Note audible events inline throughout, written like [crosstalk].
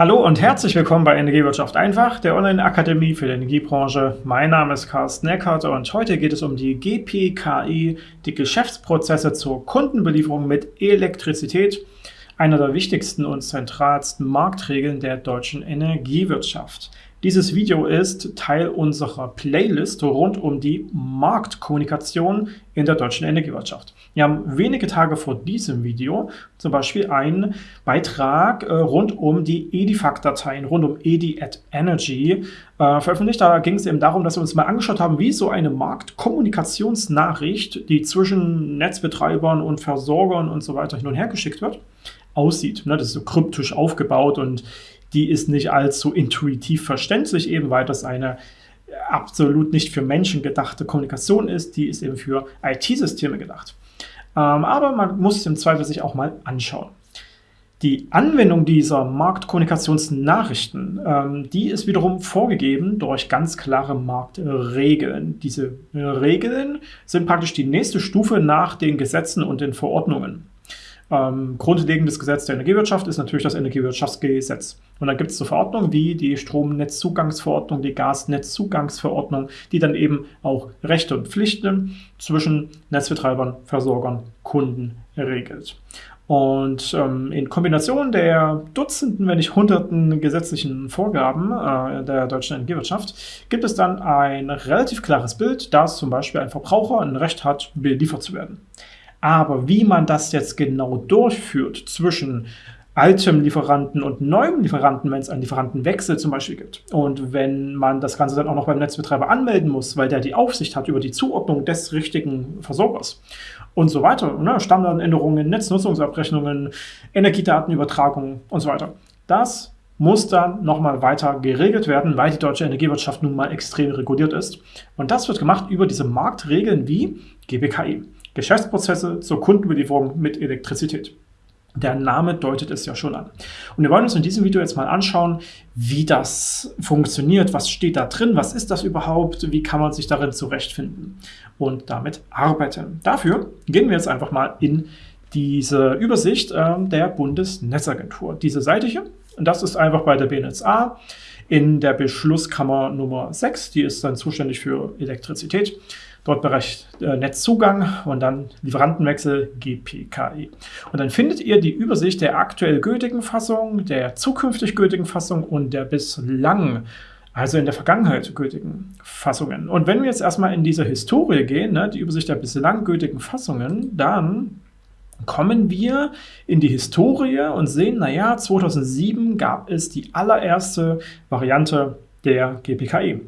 Hallo und herzlich willkommen bei Energiewirtschaft einfach, der Online-Akademie für die Energiebranche. Mein Name ist Carsten Eckert und heute geht es um die GPKI, die Geschäftsprozesse zur Kundenbelieferung mit Elektrizität, einer der wichtigsten und zentralsten Marktregeln der deutschen Energiewirtschaft. Dieses Video ist Teil unserer Playlist rund um die Marktkommunikation in der deutschen Energiewirtschaft. Wir haben wenige Tage vor diesem Video zum Beispiel einen Beitrag äh, rund um die Edifact-Dateien, rund um Edi at Energy äh, veröffentlicht. Da ging es eben darum, dass wir uns mal angeschaut haben, wie so eine Marktkommunikationsnachricht, die zwischen Netzbetreibern und Versorgern und so weiter hin und her geschickt wird, aussieht. Ne, das ist so kryptisch aufgebaut und die ist nicht allzu intuitiv verständlich, eben weil das eine absolut nicht für Menschen gedachte Kommunikation ist, die ist eben für IT-Systeme gedacht. Ähm, aber man muss es im Zweifel sich auch mal anschauen. Die Anwendung dieser Marktkommunikationsnachrichten, ähm, die ist wiederum vorgegeben durch ganz klare Marktregeln. Diese Regeln sind praktisch die nächste Stufe nach den Gesetzen und den Verordnungen. Ähm, grundlegendes Gesetz der Energiewirtschaft ist natürlich das Energiewirtschaftsgesetz. Und dann gibt es so Verordnungen wie die Stromnetzzugangsverordnung, die Gasnetzzugangsverordnung, die dann eben auch Rechte und Pflichten zwischen Netzbetreibern, Versorgern, Kunden regelt. Und ähm, in Kombination der Dutzenden, wenn nicht Hunderten gesetzlichen Vorgaben äh, der deutschen Energiewirtschaft gibt es dann ein relativ klares Bild, dass zum Beispiel ein Verbraucher ein Recht hat, beliefert zu werden. Aber wie man das jetzt genau durchführt zwischen altem Lieferanten und neuem Lieferanten, wenn es einen Lieferantenwechsel zum Beispiel gibt. Und wenn man das Ganze dann auch noch beim Netzbetreiber anmelden muss, weil der die Aufsicht hat über die Zuordnung des richtigen Versorgers und so weiter, ne? Stammdatenänderungen, Netznutzungsabrechnungen, Energiedatenübertragung und so weiter. Das muss dann nochmal weiter geregelt werden, weil die deutsche Energiewirtschaft nun mal extrem reguliert ist. Und das wird gemacht über diese Marktregeln wie GBKI. Geschäftsprozesse zur Kundenbelieferung mit Elektrizität. Der Name deutet es ja schon an. Und wir wollen uns in diesem Video jetzt mal anschauen, wie das funktioniert, was steht da drin, was ist das überhaupt, wie kann man sich darin zurechtfinden und damit arbeiten. Dafür gehen wir jetzt einfach mal in diese Übersicht äh, der Bundesnetzagentur. Diese Seite hier, das ist einfach bei der BNetzA in der Beschlusskammer Nummer 6, die ist dann zuständig für Elektrizität. Dort Bereich äh, Netzzugang und dann Lieferantenwechsel GPKI. Und dann findet ihr die Übersicht der aktuell gültigen Fassung, der zukünftig gültigen Fassung und der bislang also in der Vergangenheit gültigen Fassungen. Und wenn wir jetzt erstmal in diese Historie gehen, ne, die Übersicht der bislang gültigen Fassungen, dann kommen wir in die Historie und sehen, naja, 2007 gab es die allererste Variante der GPKI.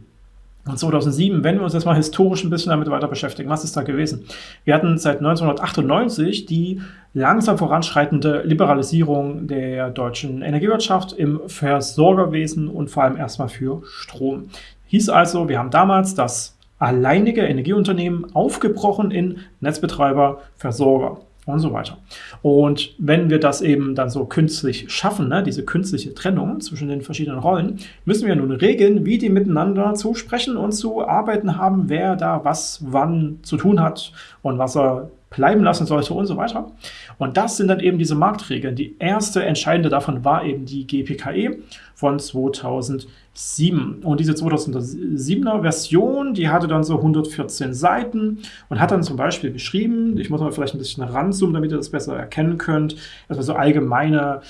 Und 2007, wenn wir uns jetzt mal historisch ein bisschen damit weiter beschäftigen, was ist da gewesen? Wir hatten seit 1998 die langsam voranschreitende Liberalisierung der deutschen Energiewirtschaft im Versorgerwesen und vor allem erstmal für Strom. Hieß also, wir haben damals das alleinige Energieunternehmen aufgebrochen in Netzbetreiber, Versorger und so weiter. Und wenn wir das eben dann so künstlich schaffen, ne, diese künstliche Trennung zwischen den verschiedenen Rollen, müssen wir nun regeln, wie die miteinander zu sprechen und zu arbeiten haben, wer da was wann zu tun hat und was er bleiben lassen sollte und so weiter. Und das sind dann eben diese Marktregeln. Die erste entscheidende davon war eben die GPKE von 2007. Und diese 2007er Version, die hatte dann so 114 Seiten und hat dann zum Beispiel geschrieben, ich muss mal vielleicht ein bisschen ranzoomen, damit ihr das besser erkennen könnt, also so allgemeine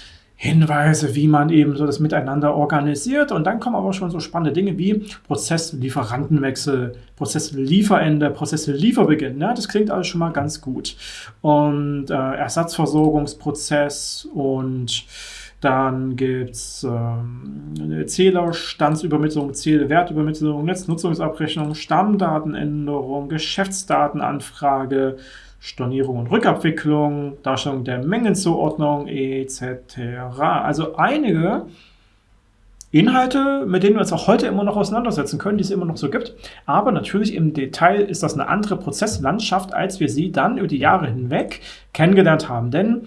Hinweise, wie man eben so das miteinander organisiert. Und dann kommen aber schon so spannende Dinge wie Prozesslieferantenwechsel, Prozesslieferende, Prozesslieferbeginn. Ja, das klingt alles schon mal ganz gut. Und äh, Ersatzversorgungsprozess und dann gibt es ähm, Zählerstandsübermittlung, Zählwertübermittlung, Netznutzungsabrechnung, Stammdatenänderung, Geschäftsdatenanfrage, Stornierung und Rückabwicklung, Darstellung der Mengenzuordnung etc. Also einige Inhalte, mit denen wir uns auch heute immer noch auseinandersetzen können, die es immer noch so gibt. Aber natürlich im Detail ist das eine andere Prozesslandschaft, als wir sie dann über die Jahre hinweg kennengelernt haben. Denn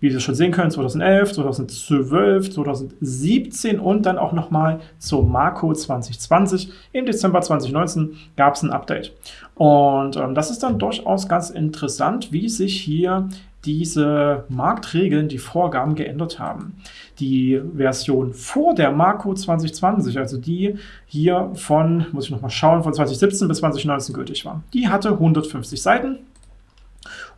wie Sie schon sehen können, 2011, 2012, 2017 und dann auch nochmal zur Marco 2020. Im Dezember 2019 gab es ein Update. Und ähm, das ist dann durchaus ganz interessant, wie sich hier diese Marktregeln, die Vorgaben geändert haben. Die Version vor der Marco 2020, also die hier von, muss ich nochmal schauen, von 2017 bis 2019 gültig war, die hatte 150 Seiten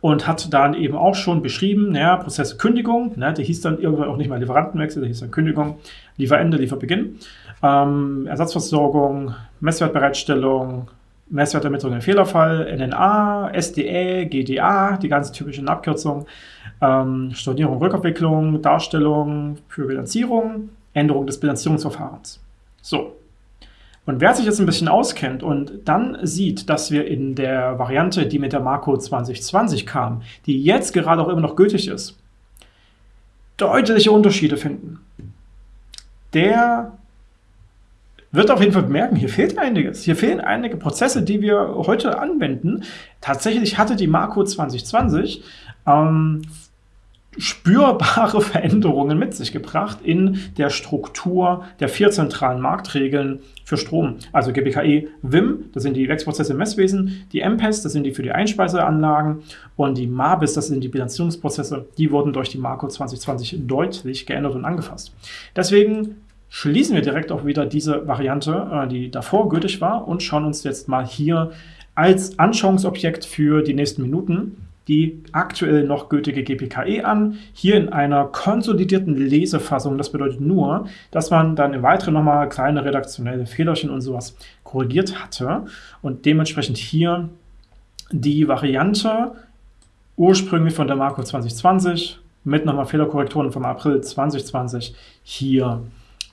und hat dann eben auch schon beschrieben, naja, Prozesse Kündigung, ne, der hieß dann irgendwann auch nicht mehr Lieferantenwechsel, der hieß dann Kündigung, Lieferende, Lieferbeginn, ähm, Ersatzversorgung, Messwertbereitstellung, Messwertermittlung im Fehlerfall, NNA, SDE, GDA, die ganz typischen Abkürzungen, ähm, Stornierung, Rückabwicklung, Darstellung für Bilanzierung, Änderung des Bilanzierungsverfahrens. So, und wer sich jetzt ein bisschen auskennt und dann sieht, dass wir in der Variante, die mit der Marco 2020 kam, die jetzt gerade auch immer noch gültig ist, deutliche Unterschiede finden, der wird auf jeden Fall merken, hier fehlt einiges. Hier fehlen einige Prozesse, die wir heute anwenden. Tatsächlich hatte die Marco 2020 ähm, spürbare [laughs] Veränderungen mit sich gebracht in der Struktur der vier zentralen Marktregeln für Strom. Also GBKE WIM, das sind die Werksprozesse im Messwesen, die MPES, das sind die für die Einspeiseanlagen und die MABIS, das sind die Bilanzierungsprozesse, die wurden durch die Marco 2020 deutlich geändert und angefasst. Deswegen schließen wir direkt auch wieder diese Variante, äh, die davor gültig war und schauen uns jetzt mal hier als Anschauungsobjekt für die nächsten Minuten die aktuell noch gültige GPKE an, hier in einer konsolidierten Lesefassung. Das bedeutet nur, dass man dann im Weiteren nochmal kleine redaktionelle Fehlerchen und sowas korrigiert hatte und dementsprechend hier die Variante ursprünglich von der Marco 2020 mit nochmal Fehlerkorrekturen vom April 2020 hier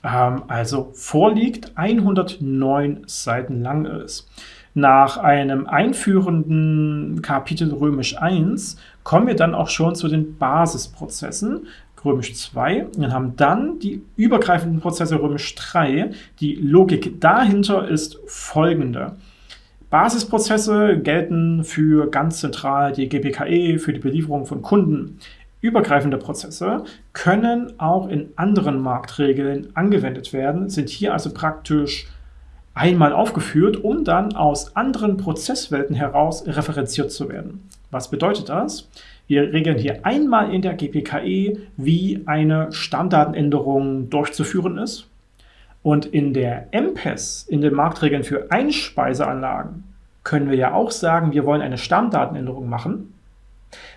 ähm, also vorliegt, 109 Seiten lang ist. Nach einem einführenden Kapitel Römisch 1 kommen wir dann auch schon zu den Basisprozessen, Römisch 2, und haben dann die übergreifenden Prozesse Römisch 3. Die Logik dahinter ist folgende. Basisprozesse gelten für ganz zentral die GPKE, für die Belieferung von Kunden. Übergreifende Prozesse können auch in anderen Marktregeln angewendet werden, sind hier also praktisch einmal aufgeführt, um dann aus anderen Prozesswelten heraus referenziert zu werden. Was bedeutet das? Wir regeln hier einmal in der GPKE, wie eine Stammdatenänderung durchzuführen ist. Und in der MPES, in den Marktregeln für Einspeiseanlagen, können wir ja auch sagen, wir wollen eine Stammdatenänderung machen.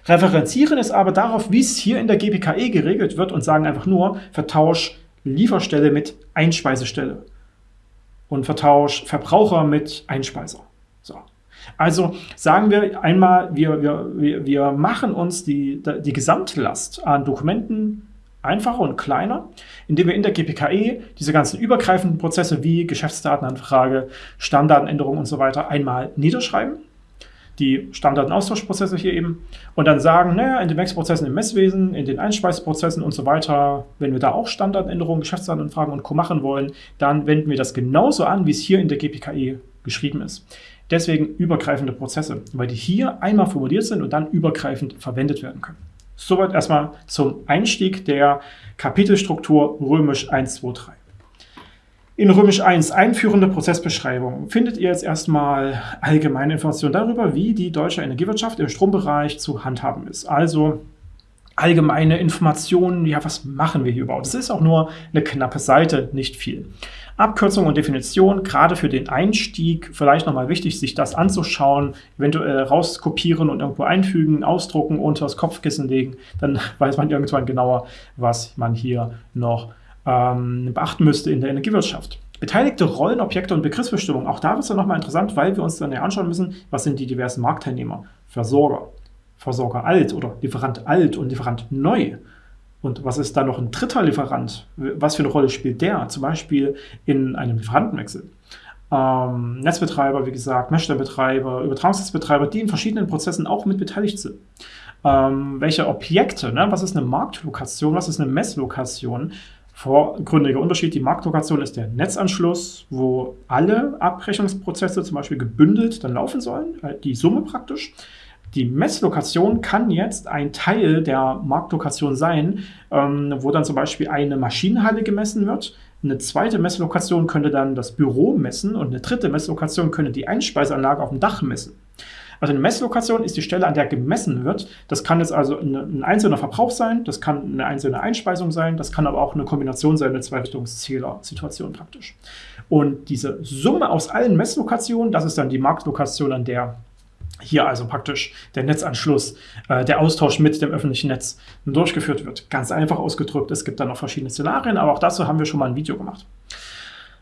Referenzieren es aber darauf, wie es hier in der GPKE geregelt wird und sagen einfach nur, vertausch Lieferstelle mit Einspeisestelle und vertausch Verbraucher mit Einspeiser. So. Also sagen wir einmal, wir, wir, wir machen uns die, die Gesamtlast an Dokumenten einfacher und kleiner, indem wir in der GPKE diese ganzen übergreifenden Prozesse wie Geschäftsdatenanfrage, Stammdatenänderung und so weiter einmal niederschreiben die Stammdatenaustauschprozesse hier eben und dann sagen, naja, in den Messprozessen im Messwesen, in den Einspeiseprozessen und so weiter, wenn wir da auch Standardänderungen, Geschäftsdatenanfragen und Co. machen wollen, dann wenden wir das genauso an, wie es hier in der GPKE geschrieben ist. Deswegen übergreifende Prozesse, weil die hier einmal formuliert sind und dann übergreifend verwendet werden können. Soweit erstmal zum Einstieg der Kapitelstruktur römisch 1, 2, 3. In Römisch 1, einführende Prozessbeschreibung, findet ihr jetzt erstmal allgemeine Informationen darüber, wie die deutsche Energiewirtschaft im Strombereich zu handhaben ist. Also allgemeine Informationen, ja, was machen wir hier überhaupt? Das ist auch nur eine knappe Seite, nicht viel. Abkürzung und Definition, gerade für den Einstieg, vielleicht nochmal wichtig, sich das anzuschauen, eventuell rauskopieren und irgendwo einfügen, ausdrucken, unter das Kopfkissen legen, dann [laughs] weiß man irgendwann genauer, was man hier noch ähm, beachten müsste in der Energiewirtschaft. Beteiligte Rollen, Objekte und Begriffsbestimmung. Auch da wird es dann nochmal interessant, weil wir uns dann ja anschauen müssen, was sind die diversen Marktteilnehmer, Versorger, Versorger alt oder Lieferant alt und Lieferant neu. Und was ist da noch ein dritter Lieferant? Was für eine Rolle spielt der? Zum Beispiel in einem Lieferantenwechsel. Ähm, Netzbetreiber, wie gesagt, Messstellenbetreiber, Übertragungsnetzbetreiber, die in verschiedenen Prozessen auch mit beteiligt sind. Ähm, welche Objekte, ne? was ist eine Marktlokation, was ist eine Messlokation, vorgründiger Unterschied. Die Marktlokation ist der Netzanschluss, wo alle Abrechnungsprozesse zum Beispiel gebündelt dann laufen sollen, äh, die Summe praktisch. Die Messlokation kann jetzt ein Teil der Marktlokation sein, ähm, wo dann zum Beispiel eine Maschinenhalle gemessen wird. Eine zweite Messlokation könnte dann das Büro messen und eine dritte Messlokation könnte die Einspeiseanlage auf dem Dach messen. Also eine Messlokation ist die Stelle, an der gemessen wird. Das kann jetzt also ein einzelner Verbrauch sein, das kann eine einzelne Einspeisung sein, das kann aber auch eine Kombination sein, eine Zweirichtungszähler-Situation praktisch. Und diese Summe aus allen Messlokationen, das ist dann die Marktlokation, an der hier also praktisch der Netzanschluss, äh, der Austausch mit dem öffentlichen Netz durchgeführt wird. Ganz einfach ausgedrückt, es gibt dann noch verschiedene Szenarien, aber auch dazu haben wir schon mal ein Video gemacht.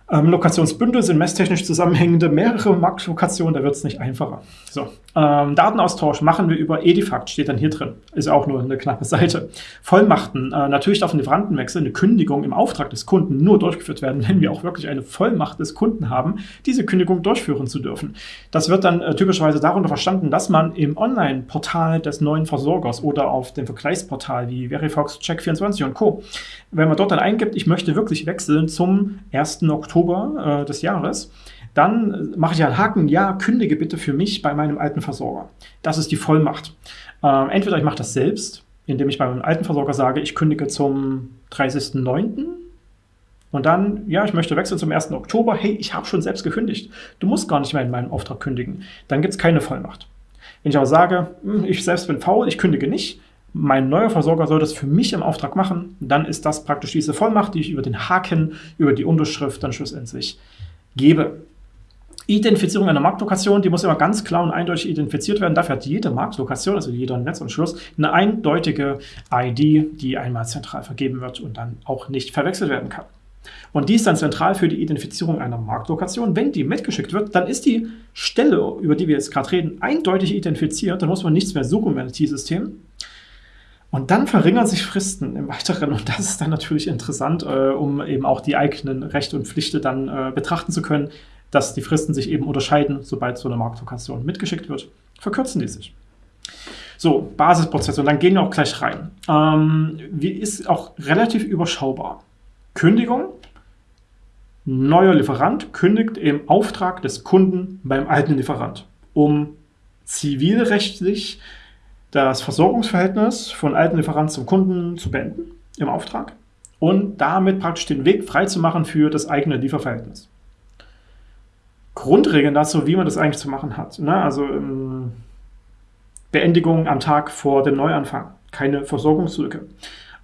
Ähm, Lokationsbündel sind messtechnisch zusammenhängende mehrere Marktlokationen, da wird es nicht einfacher. So, ähm, Datenaustausch machen wir über Edifact, steht dann hier drin. Ist auch nur eine knappe Seite. Vollmachten, äh, natürlich darf ein Lieferantenwechsel, eine Kündigung im Auftrag des Kunden nur durchgeführt werden, [laughs] wenn wir auch wirklich eine Vollmacht des Kunden haben, diese Kündigung durchführen zu dürfen. Das wird dann äh, typischerweise darunter verstanden, dass man im Online-Portal des neuen Versorgers oder auf dem Vergleichsportal wie Verifox, Check24 und Co., wenn man dort dann eingibt, ich möchte wirklich wechseln zum 1. Oktober, äh, des Jahres, dann mache ich einen Haken, ja, kündige bitte für mich bei meinem alten Versorger. Das ist die Vollmacht. Äh, entweder ich mache das selbst, indem ich bei meinem alten Versorger sage, ich kündige zum 30.09. Und dann, ja, ich möchte wechseln zum 1. Oktober. Hey, ich habe schon selbst gekündigt. Du musst gar nicht mehr in meinem Auftrag kündigen. Dann gibt es keine Vollmacht. Wenn ich aber sage, hm, ich selbst bin faul, ich kündige nicht, mein neuer Versorger soll das für mich im Auftrag machen, dann ist das praktisch diese Vollmacht, die ich über den Haken, über die Unterschrift dann schlussendlich gebe. Identifizierung einer Marktlokation, die muss immer ganz klar und eindeutig identifiziert werden. Dafür hat jede Marktlokation, also jeder Netzanschluss, eine eindeutige ID, die einmal zentral vergeben wird und dann auch nicht verwechselt werden kann. Und die ist dann zentral für die Identifizierung einer Marktlokation. Wenn die mitgeschickt wird, dann ist die Stelle, über die wir jetzt gerade reden, eindeutig identifiziert. Dann muss man nichts mehr suchen im IT-System. Und dann verringern sich Fristen im Weiteren und das ist dann natürlich interessant, äh, um eben auch die eigenen Rechte und Pflichten dann äh, betrachten zu können, dass die Fristen sich eben unterscheiden, sobald so eine Marktlokation mitgeschickt wird, verkürzen die sich. So, Basisprozesse und dann gehen wir auch gleich rein. Ähm, wie ist auch relativ überschaubar. Kündigung, neuer Lieferant kündigt im Auftrag des Kunden beim alten Lieferant, um zivilrechtlich das Versorgungsverhältnis von alten Lieferanten zum Kunden zu beenden im Auftrag und damit praktisch den Weg freizumachen für das eigene Lieferverhältnis. Grundregeln dazu, wie man das eigentlich zu machen hat. Ne? Also ähm, Beendigung am Tag vor dem Neuanfang, keine Versorgungslücke.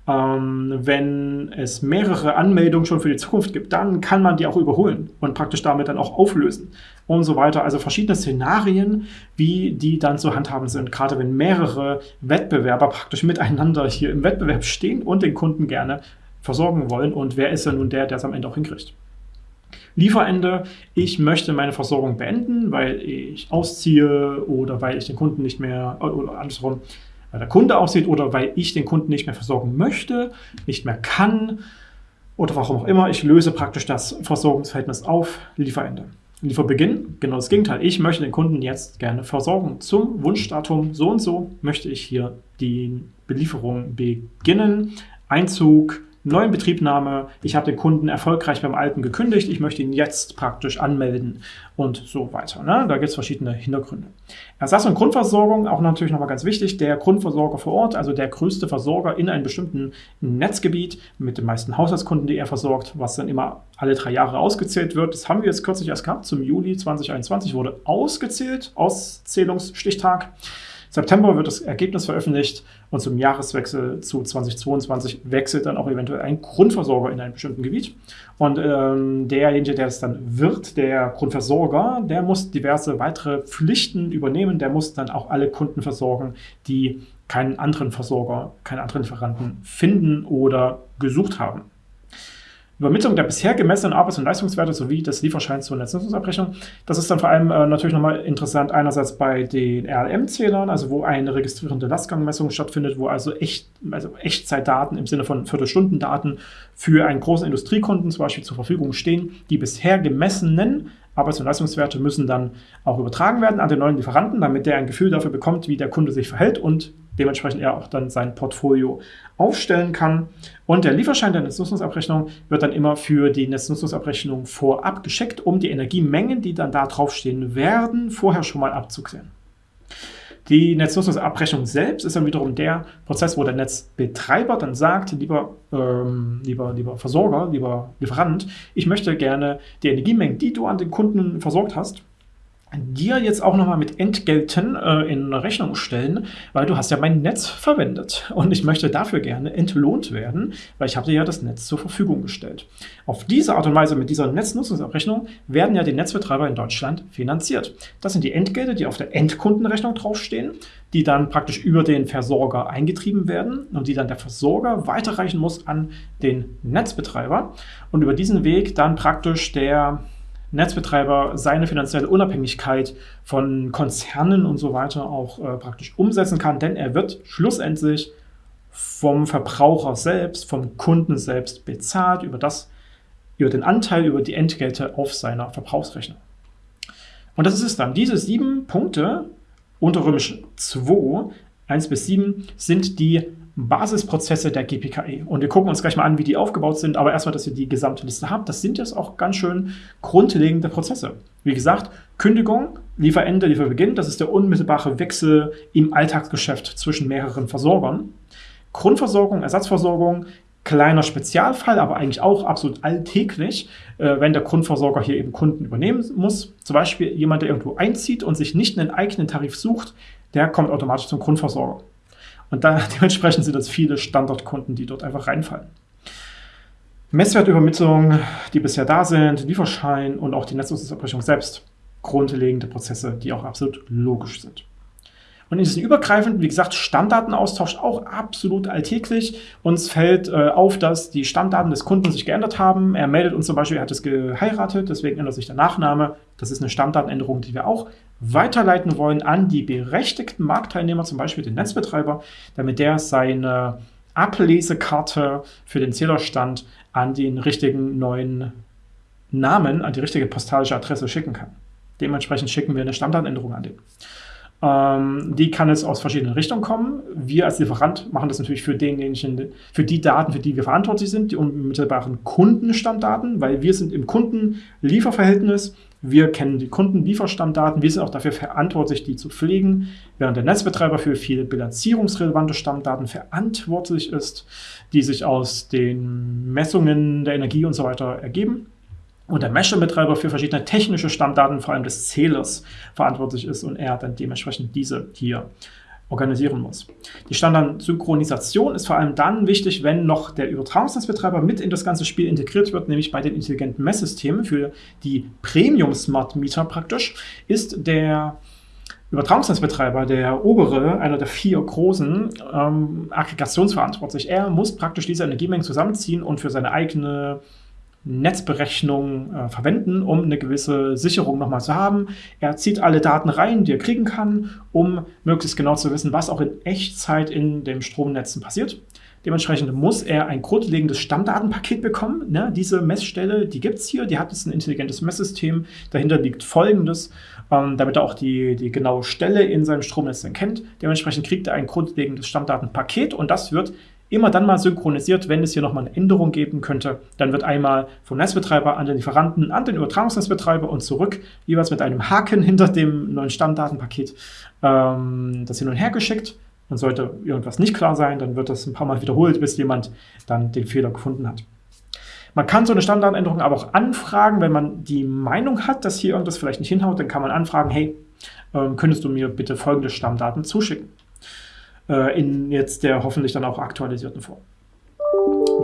Ähm, wenn es mehrere Anmeldungen schon für die Zukunft gibt, dann kann man die auch überholen und praktisch damit dann auch auflösen und so weiter. Also verschiedene Szenarien, wie die dann zu handhaben sind, gerade wenn mehrere Wettbewerber praktisch miteinander hier im Wettbewerb stehen und den Kunden gerne versorgen wollen. Und wer ist ja nun der, der es am Ende auch hinkriegt? Lieferende, ich möchte meine Versorgung beenden, weil ich ausziehe oder weil ich den Kunden nicht mehr, oder andersrum, weil der Kunde aussieht oder weil ich den Kunden nicht mehr versorgen möchte, nicht mehr kann oder warum auch immer. Ich löse praktisch das Versorgungsverhältnis auf, Lieferende. Lieferbeginn, genau das Gegenteil. Ich möchte den Kunden jetzt gerne versorgen. Zum Wunschdatum so und so möchte ich hier die Belieferung beginnen. Einzug, neuen Betriebnahme, ich habe den Kunden erfolgreich beim alten gekündigt, ich möchte ihn jetzt praktisch anmelden und so weiter. Ne? Da gibt es verschiedene Hintergründe. Ersatz- und Grundversorgung, auch natürlich nochmal ganz wichtig, der Grundversorger vor Ort, also der größte Versorger in einem bestimmten Netzgebiet mit den meisten Haushaltskunden, die er versorgt, was dann immer alle drei Jahre ausgezählt wird. Das haben wir jetzt kürzlich erst gehabt, zum Juli 2021 wurde ausgezählt, Auszählungsstichtag. September wird das Ergebnis veröffentlicht und zum Jahreswechsel zu 2022 wechselt dann auch eventuell ein Grundversorger in einem bestimmten Gebiet. Und ähm, derjenige, der es dann wird, der Grundversorger, der muss diverse weitere Pflichten übernehmen. Der muss dann auch alle Kunden versorgen, die keinen anderen Versorger, keinen anderen Lieferanten finden oder gesucht haben. Übermittlung der bisher gemessenen Arbeits- und Leistungswerte sowie des Lieferscheins zur Netznutzungsabrechnung. Das ist dann vor allem äh, natürlich nochmal interessant, einerseits bei den RLM-Zählern, also wo eine registrierende Lastgangmessung stattfindet, wo also, echt, also Echtzeitdaten im Sinne von Viertelstundendaten für einen großen Industriekunden zum Beispiel zur Verfügung stehen. Die bisher gemessenen Arbeits- und Leistungswerte müssen dann auch übertragen werden an den neuen Lieferanten, damit der ein Gefühl dafür bekommt, wie der Kunde sich verhält und dementsprechend er auch dann sein Portfolio aufstellen kann. Und der Lieferschein der Netznutzungsabrechnung wird dann immer für die Netznutzungsabrechnung vorab geschickt, um die Energiemengen, die dann da draufstehen werden, vorher schon mal abzusehen. Die Netznutzungsabrechnung selbst ist dann wiederum der Prozess, wo der Netzbetreiber dann sagt, lieber, ähm, lieber, lieber Versorger, lieber Lieferant, ich möchte gerne die Energiemengen, die du an den Kunden versorgt hast, dir jetzt auch nochmal mit Entgelten äh, in Rechnung stellen, weil du hast ja mein Netz verwendet und ich möchte dafür gerne entlohnt werden, weil ich habe dir ja das Netz zur Verfügung gestellt. Auf diese Art und Weise mit dieser Netznutzungsabrechnung werden ja die Netzbetreiber in Deutschland finanziert. Das sind die Entgelte, die auf der Endkundenrechnung draufstehen, die dann praktisch über den Versorger eingetrieben werden und die dann der Versorger weiterreichen muss an den Netzbetreiber und über diesen Weg dann praktisch der Netzbetreiber seine finanzielle Unabhängigkeit von Konzernen und so weiter auch äh, praktisch umsetzen kann, denn er wird schlussendlich vom Verbraucher selbst, vom Kunden selbst bezahlt über das, über den Anteil, über die Entgelte auf seiner Verbrauchsrechnung. Und das ist es dann. Diese sieben Punkte unter Römisch 2, 1 bis 7, sind die Basisprozesse der GPKE. Und wir gucken uns gleich mal an, wie die aufgebaut sind, aber erstmal, dass ihr die gesamte Liste habt. Das sind jetzt auch ganz schön grundlegende Prozesse. Wie gesagt, Kündigung, Lieferende, Lieferbeginn, das ist der unmittelbare Wechsel im Alltagsgeschäft zwischen mehreren Versorgern. Grundversorgung, Ersatzversorgung, kleiner Spezialfall, aber eigentlich auch absolut alltäglich, äh, wenn der Grundversorger hier eben Kunden übernehmen muss. Zum Beispiel jemand, der irgendwo einzieht und sich nicht einen eigenen Tarif sucht, der kommt automatisch zum Grundversorger. Und da, [laughs] dementsprechend sind das viele Standardkunden, die dort einfach reinfallen. Messwertübermittlung, die bisher da sind, Lieferschein und auch die Netznutzungsabrechnung selbst. Grundlegende Prozesse, die auch absolut logisch sind. Und in diesen übergreifenden, wie gesagt, Stammdatenaustausch auch absolut alltäglich. Uns fällt äh, auf, dass die Stammdaten des Kunden sich geändert haben. Er meldet uns zum Beispiel, er hat es geheiratet, deswegen ändert sich der Nachname. Das ist eine Stammdatenänderung, die wir auch weiterleiten wollen an die berechtigten Marktteilnehmer, zum Beispiel den Netzbetreiber, damit der seine Ablesekarte für den Zählerstand an den richtigen neuen Namen, an die richtige postalische Adresse schicken kann. Dementsprechend schicken wir eine Stammdatenänderung an den. Ähm, die kann es aus verschiedenen Richtungen kommen. Wir als Lieferant machen das natürlich für denjenigen, für die Daten, für die wir verantwortlich sind, die unmittelbaren Kundenstammdaten, weil wir sind im Kundenlieferverhältnis. Wir kennen die Kundenlieferstammdaten. Wir sind auch dafür verantwortlich, die zu pflegen, während der Netzbetreiber für viele bilanzierungsrelevante Stammdaten verantwortlich ist, die sich aus den Messungen der Energie und so weiter ergeben und der Mesher-Betreiber für verschiedene technische Stammdaten, vor allem des Zählers, verantwortlich ist und er dann dementsprechend diese hier organisieren muss. Die Standardsynchronisation ist vor allem dann wichtig, wenn noch der Übertragungsnetzbetreiber mit in das ganze Spiel integriert wird, nämlich bei den intelligenten Messsystemen für die Premium Smart Meter praktisch, ist der Übertragungsnetzbetreiber, der obere, einer der vier großen, ähm, aggregationsverantwortlich. Er muss praktisch diese Energiemengen zusammenziehen und für seine eigene Netzberechnung äh, verwenden, um eine gewisse Sicherung nochmal zu haben. Er zieht alle Daten rein, die er kriegen kann, um möglichst genau zu wissen, was auch in Echtzeit in dem Stromnetzen passiert. Dementsprechend muss er ein grundlegendes Stammdatenpaket bekommen. Ne? Diese Messstelle, die gibt es hier, die hat jetzt ein intelligentes Messsystem. Dahinter liegt folgendes, ähm, damit er auch die, die genaue Stelle in seinem Stromnetz dann kennt. Dementsprechend kriegt er ein grundlegendes Stammdatenpaket und das wird immer dann mal synchronisiert, wenn es hier nochmal eine Änderung geben könnte. Dann wird einmal vom Netzbetreiber an den Lieferanten, an den Übertragungsnetzbetreiber und zurück, jeweils mit einem Haken hinter dem neuen Stammdatenpaket, ähm, das hin und her geschickt. Und sollte irgendwas nicht klar sein, dann wird das ein paar Mal wiederholt, bis jemand dann den Fehler gefunden hat. Man kann so eine Stammdatenänderung aber auch anfragen, wenn man die Meinung hat, dass hier irgendwas vielleicht nicht hinhaut, dann kann man anfragen, hey, ähm, könntest du mir bitte folgende Stammdaten zuschicken? Äh, in jetzt der hoffentlich dann auch aktualisierten Form.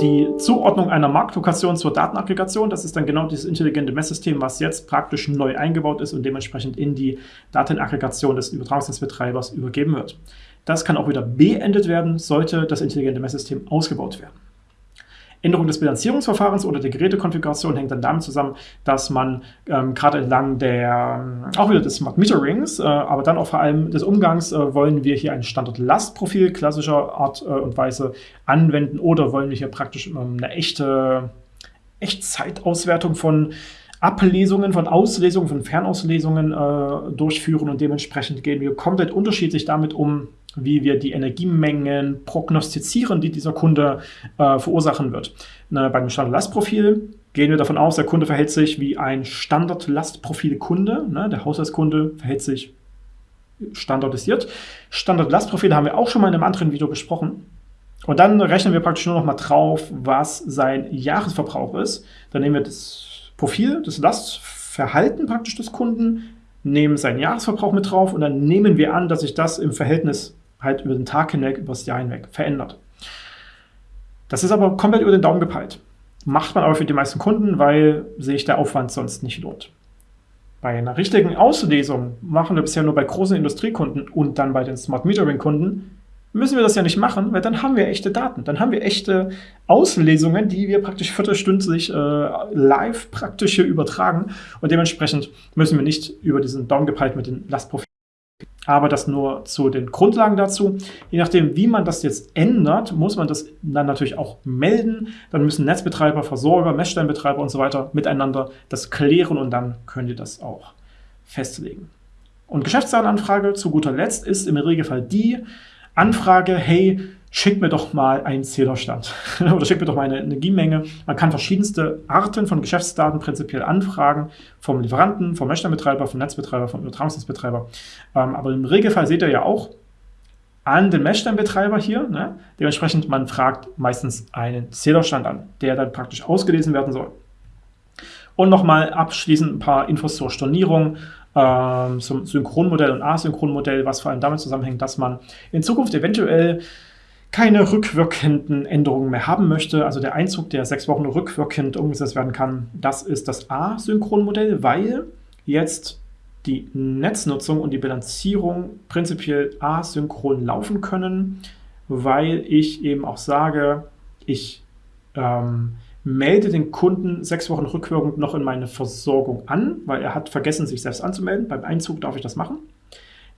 Die Zuordnung einer Marktlokation zur Datenaggregation, das ist dann genau dieses intelligente Messsystem, was jetzt praktisch neu eingebaut ist und dementsprechend in die Datenaggregation des Übertragungsnetzbetreibers übergeben wird. Das kann auch wieder beendet werden, sollte das intelligente Messsystem ausgebaut werden. Änderung des Bilanzierungsverfahrens oder der Gerätekonfiguration hängt dann damit zusammen, dass man ähm, gerade entlang der, auch wieder des Smart Meterings, äh, aber dann auch vor allem des Umgangs, äh, wollen wir hier ein Standard-Lastprofil klassischer Art äh, und Weise anwenden oder wollen wir hier praktisch ähm, eine echte Echtzeitauswertung von Ablesungen, von Auslesungen, von Fernauslesungen äh, durchführen und dementsprechend gehen wir komplett unterschiedlich damit um, wie wir die Energiemengen prognostizieren, die dieser Kunde äh, verursachen wird. Na, beim Standardlastprofil gehen wir davon aus, der Kunde verhält sich wie ein Standardlastprofil-Kunde. Ne? Der Haushaltskunde verhält sich standardisiert. Standard-Lastprofile haben wir auch schon mal in einem anderen Video besprochen. Und dann rechnen wir praktisch nur noch mal drauf, was sein Jahresverbrauch ist. Dann nehmen wir das Profil, das Lastverhalten praktisch des Kunden, nehmen seinen Jahresverbrauch mit drauf und dann nehmen wir an, dass sich das im Verhältnis halt über den Tag hinweg, über das Jahr hinweg verändert. Das ist aber komplett über den Daumen gepeilt. Macht man aber für die meisten Kunden, weil sich der Aufwand sonst nicht lohnt. Bei einer richtigen Auslesung machen wir bisher nur bei großen Industriekunden und dann bei den Smart Metering Kunden müssen wir das ja nicht machen, weil dann haben wir echte Daten. Dann haben wir echte Auslesungen, die wir praktisch viertelstündlich äh, live praktisch hier übertragen. Und dementsprechend müssen wir nicht über diesen Daumen gepeilt mit den Lastprofilen. Aber das nur zu den Grundlagen dazu. Je nachdem, wie man das jetzt ändert, muss man das dann natürlich auch melden. Dann müssen Netzbetreiber, Versorger, Messsteinbetreiber und so weiter miteinander das klären und dann könnt ihr das auch festlegen. Und Geschäftsdatenanfrage zu guter Letzt ist im Regelfall die, Anfrage, hey, schick mir doch mal einen Zählerstand [laughs] oder schick mir doch mal eine Energiemenge. Man kann verschiedenste Arten von Geschäftsdaten prinzipiell anfragen, vom Lieferanten, vom Messstellenbetreiber, vom Netzbetreiber, vom Übertragungsnetzbetreiber. Ähm, aber im Regelfall seht ihr ja auch an den Messstellenbetreiber hier. Ne? Dementsprechend, man fragt meistens einen Zählerstand an, der dann praktisch ausgelesen werden soll. Und nochmal abschließend ein paar Infos zur Stornierung ähm, zum Synchronmodell und Asynchronmodell, was vor allem damit zusammenhängt, dass man in Zukunft eventuell keine rückwirkenden Änderungen mehr haben möchte. Also der Einzug, der sechs Wochen rückwirkend umgesetzt werden kann, das ist das Asynchronmodell, weil jetzt die Netznutzung und die Bilanzierung prinzipiell asynchron laufen können, weil ich eben auch sage, ich ähm, melde den Kunden sechs Wochen rückwirkend noch in meine Versorgung an, weil er hat vergessen, sich selbst anzumelden. Beim Einzug darf ich das machen.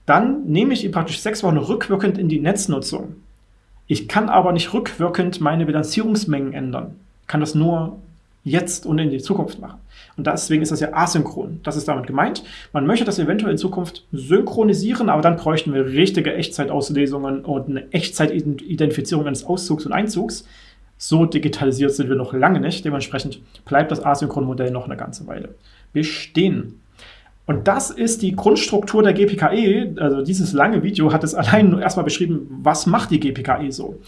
Dann nehme ich ihn praktisch sechs Wochen rückwirkend in die Netznutzung. Ich kann aber nicht rückwirkend meine Bilanzierungsmengen ändern. Ich kann das nur jetzt und in die Zukunft machen. Und deswegen ist das ja asynchron. Das ist damit gemeint. Man möchte das eventuell in Zukunft synchronisieren, aber dann bräuchten wir richtige Echtzeitauslesungen und eine Echtzeit-Identifizierung eines Auszugs und Einzugs. So digitalisiert sind wir noch lange nicht. Dementsprechend bleibt das Asynchron-Modell noch eine ganze Weile bestehen. Und das ist die Grundstruktur der GPKE. Also dieses lange Video hat es allein erstmal beschrieben, was macht die GPKE so.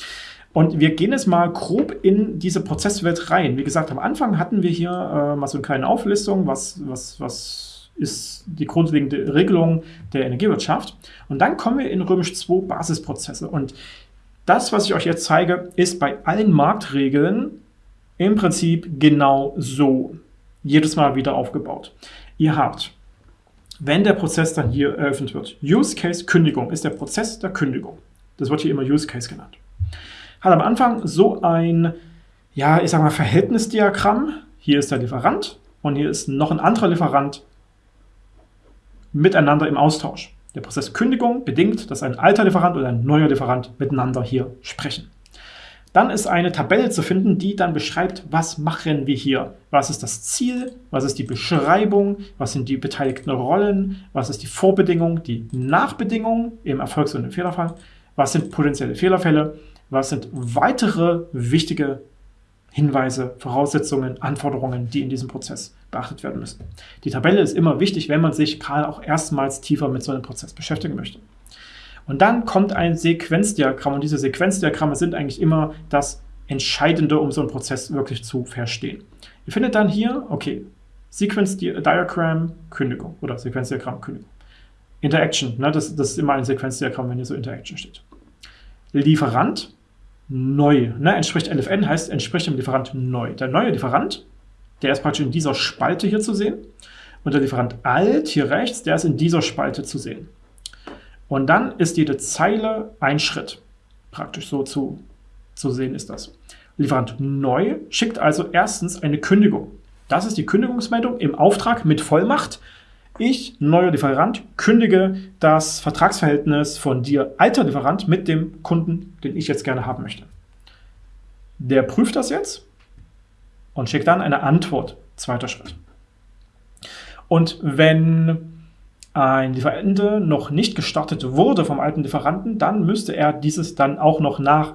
Und wir gehen jetzt mal grob in diese Prozesswelt rein. Wie gesagt, am Anfang hatten wir hier äh, mal so eine kleine Auflistung, was, was, was ist die grundlegende Regelung der Energiewirtschaft. Und dann kommen wir in Römisch 2 Basisprozesse. Und das, was ich euch jetzt zeige, ist bei allen Marktregeln im Prinzip genau so. Jedes Mal wieder aufgebaut. Ihr habt, wenn der Prozess dann hier eröffnet wird, Use Case Kündigung ist der Prozess der Kündigung. Das wird hier immer Use Case genannt. Hat am Anfang so ein, ja, ich sag mal, Verhältnisdiagramm. Hier ist der Lieferant und hier ist noch ein anderer Lieferant miteinander im Austausch. Der Prozess Kündigung bedingt, dass ein alter Lieferant oder ein neuer Lieferant miteinander hier sprechen. Dann ist eine Tabelle zu finden, die dann beschreibt, was machen wir hier. Was ist das Ziel, was ist die Beschreibung, was sind die beteiligten Rollen, was ist die Vorbedingung, die Nachbedingung im Erfolgs- und im Fehlerfall, was sind potenzielle Fehlerfälle, was sind weitere wichtige Hinweise, Voraussetzungen, Anforderungen, die in diesem Prozess beachtet werden müssen. Die Tabelle ist immer wichtig, wenn man sich gerade auch erstmals tiefer mit so einem Prozess beschäftigen möchte. Und dann kommt ein Sequenzdiagramm und diese Sequenzdiagramme sind eigentlich immer das Entscheidende, um so einen Prozess wirklich zu verstehen. Ihr findet dann hier, okay, Sequence Diagram Kündigung oder Sequenzdiagramm Kündigung. Interaction, ne, das, das ist immer ein Sequenzdiagramm, wenn hier so Interaction steht. Lieferant neu, ne, entspricht LFN, heißt entspricht dem Lieferant neu. Der neue Lieferant der ist praktisch in dieser Spalte hier zu sehen. Und der Lieferant alt hier rechts, der ist in dieser Spalte zu sehen. Und dann ist jede Zeile ein Schritt. Praktisch so zu, zu sehen ist das. Lieferant neu schickt also erstens eine Kündigung. Das ist die Kündigungsmeldung im Auftrag mit Vollmacht. Ich, neuer Lieferant, kündige das Vertragsverhältnis von dir, alter Lieferant, mit dem Kunden, den ich jetzt gerne haben möchte. Der prüft das jetzt und schickt dann eine Antwort. Zweiter Schritt. Und wenn ein Lieferende noch nicht gestartet wurde vom alten Lieferanten, dann müsste er dieses dann auch noch nach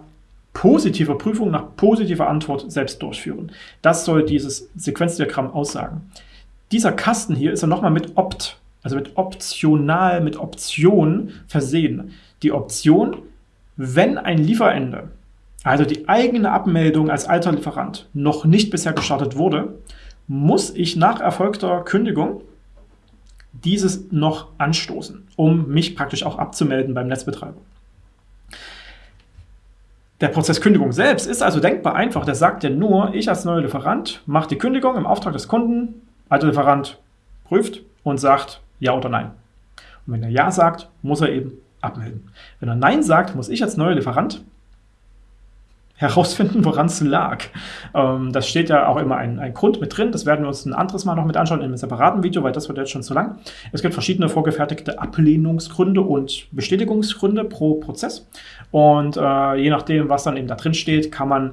positiver Prüfung, nach positiver Antwort selbst durchführen. Das soll dieses Sequenzdiagramm aussagen. Dieser Kasten hier ist dann nochmal mit Opt also mit optional, mit Option versehen. Die Option, wenn ein Lieferende, also die eigene Abmeldung als alter Lieferant, noch nicht bisher gestartet wurde, muss ich nach erfolgter Kündigung dieses noch anstoßen, um mich praktisch auch abzumelden beim Netzbetreiber. Der Prozess Kündigung selbst ist also denkbar einfach. Der sagt ja nur, ich als neuer Lieferant mache die Kündigung im Auftrag des Kunden, alter Lieferant prüft und sagt ja oder nein. Und wenn er ja sagt, muss er eben abmelden. Wenn er nein sagt, muss ich als neuer Lieferant herausfinden, woran es lag. Ähm, das steht ja auch immer ein, ein, Grund mit drin. Das werden wir uns ein anderes Mal noch mit anschauen in einem separaten Video, weil das wird jetzt schon zu lang. Es gibt verschiedene vorgefertigte Ablehnungsgründe und Bestätigungsgründe pro Prozess. Und äh, je nachdem, was dann eben da drin steht, kann man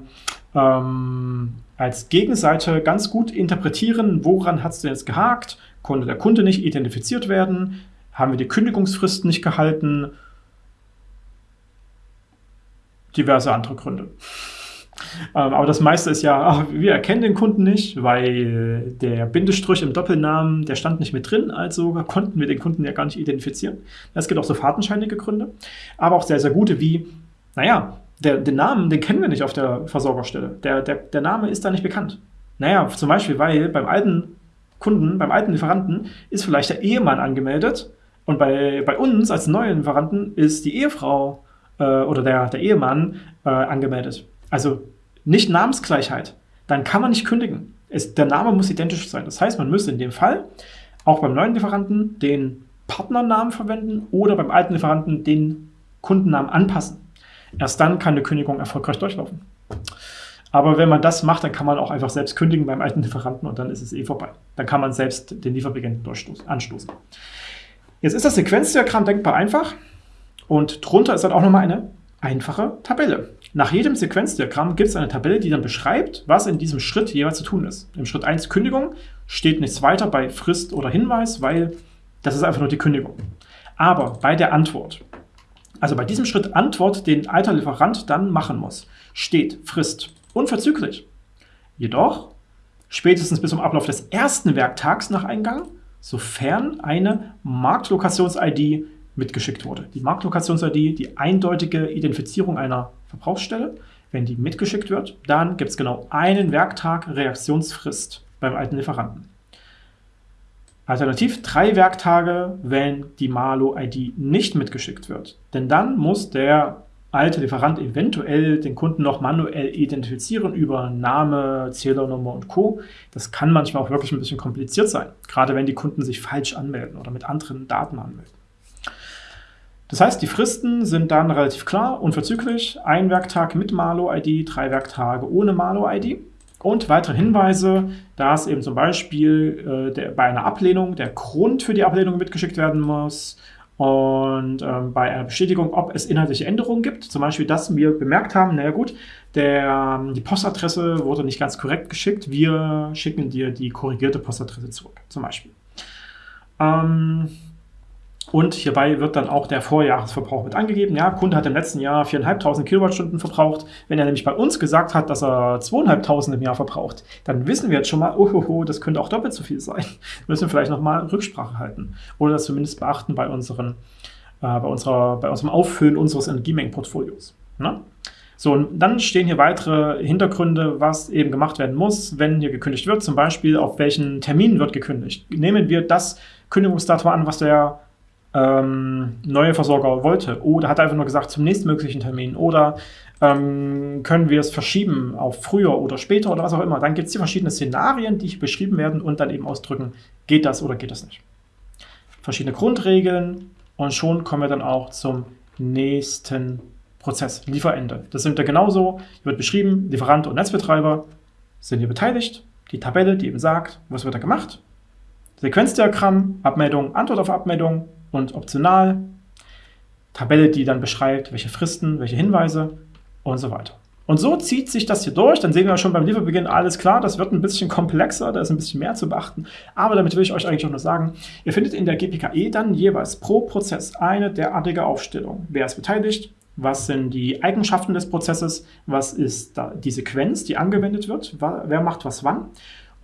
ähm, als Gegenseite ganz gut interpretieren, woran hat es denn jetzt gehakt, konnte der Kunde nicht identifiziert werden, haben wir die Kündigungsfrist nicht gehalten diverse andere Gründe. Ähm, aber das meiste ist ja, ach, wir erkennen den Kunden nicht, weil der Bindestrich im Doppelnamen, der stand nicht mit drin, also konnten wir den Kunden ja gar nicht identifizieren. Es gibt auch so fadenscheinige Gründe, aber auch sehr, sehr gute wie, naja, der, den Namen, den kennen wir nicht auf der Versorgerstelle. Der, der, der Name ist da nicht bekannt. Naja, zum Beispiel, weil beim alten Kunden, beim alten Lieferanten ist vielleicht der Ehemann angemeldet und bei, bei uns als neuen Lieferanten ist die Ehefrau äh, oder der, der Ehemann äh, angemeldet. Also nicht Namensgleichheit. Dann kann man nicht kündigen. Es, der Name muss identisch sein. Das heißt, man müsste in dem Fall auch beim neuen Lieferanten den Partnernamen verwenden oder beim alten Lieferanten den Kundennamen anpassen. Erst dann kann eine Kündigung erfolgreich durchlaufen. Aber wenn man das macht, dann kann man auch einfach selbst kündigen beim alten Lieferanten und dann ist es eh vorbei. Dann kann man selbst den Lieferbeginn anstoßen. Jetzt ist das Sequenzdiagramm denkbar einfach. Und drunter ist dann auch nochmal eine einfache Tabelle. Nach jedem Sequenzdiagramm gibt es eine Tabelle, die dann beschreibt, was in diesem Schritt jeweils zu tun ist. Im Schritt 1 Kündigung steht nichts weiter bei Frist oder Hinweis, weil das ist einfach nur die Kündigung. Aber bei der Antwort, also bei diesem Schritt Antwort, den alter Lieferant dann machen muss, steht Frist unverzüglich. Jedoch spätestens bis zum Ablauf des ersten Werktags nach Eingang, sofern eine Marktlokations-ID mitgeschickt wurde. Die Marktlokations-ID, die eindeutige Identifizierung einer Verbrauchsstelle, wenn die mitgeschickt wird, dann gibt es genau einen Werktag Reaktionsfrist beim alten Lieferanten. Alternativ drei Werktage, wenn die Malo-ID nicht mitgeschickt wird. Denn dann muss der alte Lieferant eventuell den Kunden noch manuell identifizieren über Name, Zählernummer und Co. Das kann manchmal auch wirklich ein bisschen kompliziert sein, gerade wenn die Kunden sich falsch anmelden oder mit anderen Daten anmelden. Das heißt, die Fristen sind dann relativ klar, unverzüglich. Ein Werktag mit Malo-ID, drei Werktage ohne Malo-ID. Und weitere Hinweise, dass eben zum Beispiel äh, der, bei einer Ablehnung der Grund für die Ablehnung mitgeschickt werden muss und ähm, bei einer Bestätigung, ob es inhaltliche Änderungen gibt. Zum Beispiel, dass wir bemerkt haben, naja gut, der, die Postadresse wurde nicht ganz korrekt geschickt, wir schicken dir die korrigierte Postadresse zurück, zum Beispiel. Ähm, und hierbei wird dann auch der Vorjahresverbrauch mit angegeben. Ja, Kunde hat im letzten Jahr 4.500 Kilowattstunden verbraucht. Wenn er nämlich bei uns gesagt hat, dass er 2.500 im Jahr verbraucht, dann wissen wir jetzt schon mal, oh, das könnte auch doppelt so viel sein. [laughs] Müssen wir vielleicht nochmal Rücksprache halten. Oder das zumindest beachten bei, unseren, äh, bei, unserer, bei unserem Auffüllen unseres Energiemengenportfolios. Ne? So, und dann stehen hier weitere Hintergründe, was eben gemacht werden muss, wenn hier gekündigt wird. Zum Beispiel, auf welchen Termin wird gekündigt. Nehmen wir das Kündigungsdatum an, was der ähm, neue Versorger wollte. Oder hat einfach nur gesagt, zum nächstmöglichen Termin. Oder ähm, können wir es verschieben auf früher oder später oder was auch immer. Dann gibt es die verschiedenen Szenarien, die hier beschrieben werden und dann eben ausdrücken, geht das oder geht das nicht. Verschiedene Grundregeln und schon kommen wir dann auch zum nächsten Prozess, Lieferende. Das sind ja genauso, hier wird beschrieben, Lieferant und Netzbetreiber sind hier beteiligt. Die Tabelle, die eben sagt, was wird da gemacht. Sequenzdiagramm, Abmeldung, Antwort auf Abmeldung, und optional. Tabelle, die dann beschreibt, welche Fristen, welche Hinweise und so weiter. Und so zieht sich das hier durch. Dann sehen wir schon beim Lieferbeginn, alles klar, das wird ein bisschen komplexer, da ist ein bisschen mehr zu beachten. Aber damit will ich euch eigentlich auch nur sagen, ihr findet in der GPKE dann jeweils pro Prozess eine derartige Aufstellung. Wer ist beteiligt? Was sind die Eigenschaften des Prozesses? Was ist die Sequenz, die angewendet wird? Wer macht was wann?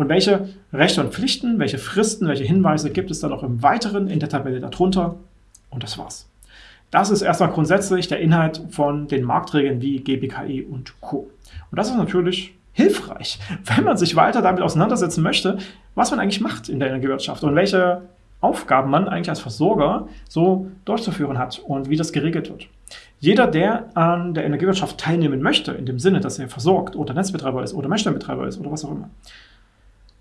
Und welche Rechte und Pflichten, welche Fristen, welche Hinweise gibt es dann noch im Weiteren in der Tabelle darunter? Und das war's. Das ist erstmal grundsätzlich der Inhalt von den Marktregeln wie GBKE und Co. Und das ist natürlich hilfreich, [laughs] wenn man sich weiter damit auseinandersetzen möchte, was man eigentlich macht in der Energiewirtschaft und welche Aufgaben man eigentlich als Versorger so durchzuführen hat und wie das geregelt wird. Jeder, der an der Energiewirtschaft teilnehmen möchte, in dem Sinne, dass er versorgt oder Netzbetreiber ist oder Messstellenbetreiber ist oder was auch immer,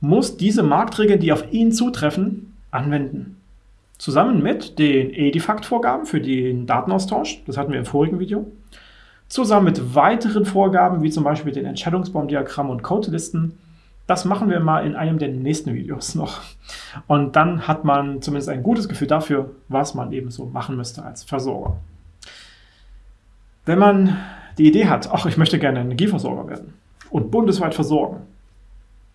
muss diese Marktregeln, die auf ihn zutreffen, anwenden. Zusammen mit den Edifact-Vorgaben für den Datenaustausch, das hatten wir im vorigen Video, zusammen mit weiteren Vorgaben, wie zum Beispiel den Entscheidungsbaumdiagramm und Codelisten, das machen wir mal in einem der nächsten Videos [laughs] noch. Und dann hat man zumindest ein gutes Gefühl dafür, was man eben so machen müsste als Versorger. Wenn man die Idee hat, ach, ich möchte gerne Energieversorger werden und bundesweit versorgen,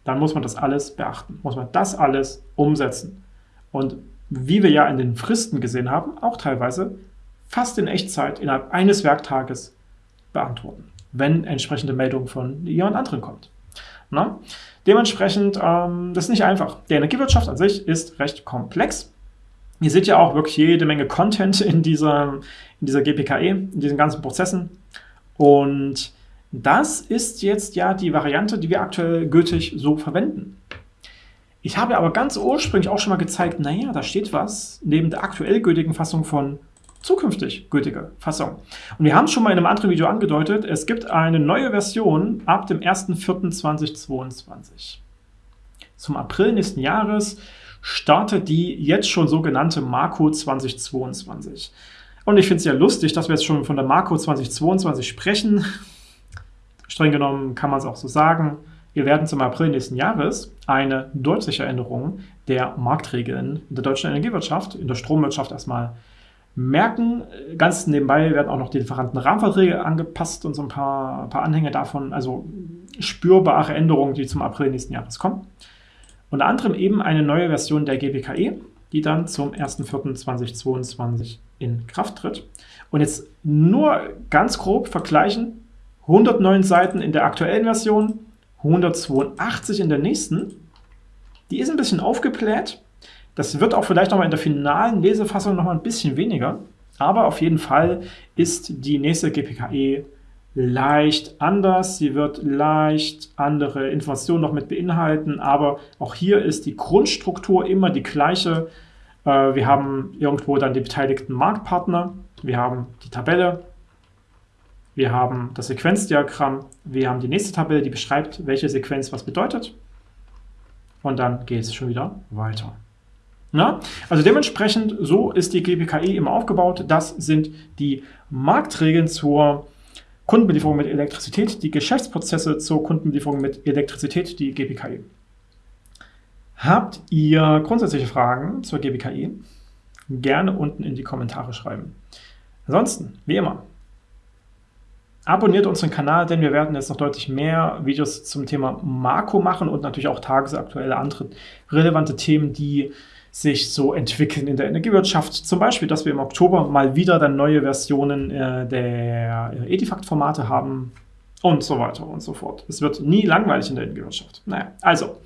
dann muss man das alles beachten, muss man das alles umsetzen. Und wie wir ja in den Fristen gesehen haben, auch teilweise fast in Echtzeit innerhalb eines Werktages beantworten, wenn entsprechende Meldung von jemand anderen kommt. Na? Dementsprechend, ähm, das ist nicht einfach. Die Energiewirtschaft an sich ist recht komplex. Ihr seht ja auch wirklich jede Menge Content in dieser, in dieser GPKE, in diesen ganzen Prozessen. Und das ist jetzt ja die Variante, die wir aktuell gültig so verwenden. Ich habe aber ganz ursprünglich auch schon mal gezeigt, naja, da steht was neben der aktuell gültigen Fassung von zukünftig gültige Fassung. Und wir haben es schon mal in einem anderen Video angedeutet, es gibt eine neue Version ab dem 1.4.2022. Zum April nächsten Jahres startet die jetzt schon sogenannte Marco 2022. Und ich finde es ja lustig, dass wir jetzt schon von der Marco 2022 sprechen. Streng genommen kann man es auch so sagen. Wir werden zum April nächsten Jahres eine deutliche Änderung der Marktregeln in der deutschen Energiewirtschaft, in der Stromwirtschaft erstmal merken. Ganz nebenbei werden auch noch die Lieferantenrahmenverträge angepasst und so ein paar, paar Anhänge davon, also spürbare Änderungen, die zum April nächsten Jahres kommen. Unter anderem eben eine neue Version der GBKE, die dann zum 1.4.2022 in Kraft tritt. Und jetzt nur ganz grob vergleichen, 109 Seiten in der aktuellen Version, 182 in der nächsten. Die ist ein bisschen aufgebläht. Das wird auch vielleicht nochmal in der finalen Lesefassung nochmal ein bisschen weniger. Aber auf jeden Fall ist die nächste GPKE leicht anders. Sie wird leicht andere Informationen noch mit beinhalten, aber auch hier ist die Grundstruktur immer die gleiche. Äh, wir haben irgendwo dann die beteiligten Marktpartner, wir haben die Tabelle, wir haben das Sequenzdiagramm, wir haben die nächste Tabelle, die beschreibt, welche Sequenz was bedeutet. Und dann geht es schon wieder weiter. Na? Also dementsprechend, so ist die GPKE immer aufgebaut. Das sind die Marktregeln zur Kundenbelieferung mit Elektrizität, die Geschäftsprozesse zur Kundenbelieferung mit Elektrizität, die GPKE. Habt ihr grundsätzliche Fragen zur GPKE? Gerne unten in die Kommentare schreiben. Ansonsten, wie immer, Abonniert unseren Kanal, denn wir werden jetzt noch deutlich mehr Videos zum Thema Marco machen und natürlich auch tagesaktuelle andere relevante Themen, die sich so entwickeln in der Energiewirtschaft. Zum Beispiel, dass wir im Oktober mal wieder dann neue Versionen äh, der Edifact-Formate haben und so weiter und so fort. Es wird nie langweilig in der Energiewirtschaft. Naja, also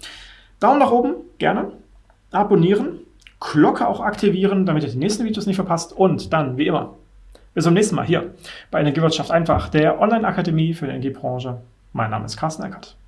Daumen nach oben, gerne, abonnieren, Glocke auch aktivieren, damit ihr die nächsten Videos nicht verpasst und dann, wie immer, bis zum nächsten Mal hier bei Energiewirtschaft einfach, der Online-Akademie für die Energiebranche. Mein Name ist Carsten Eckert.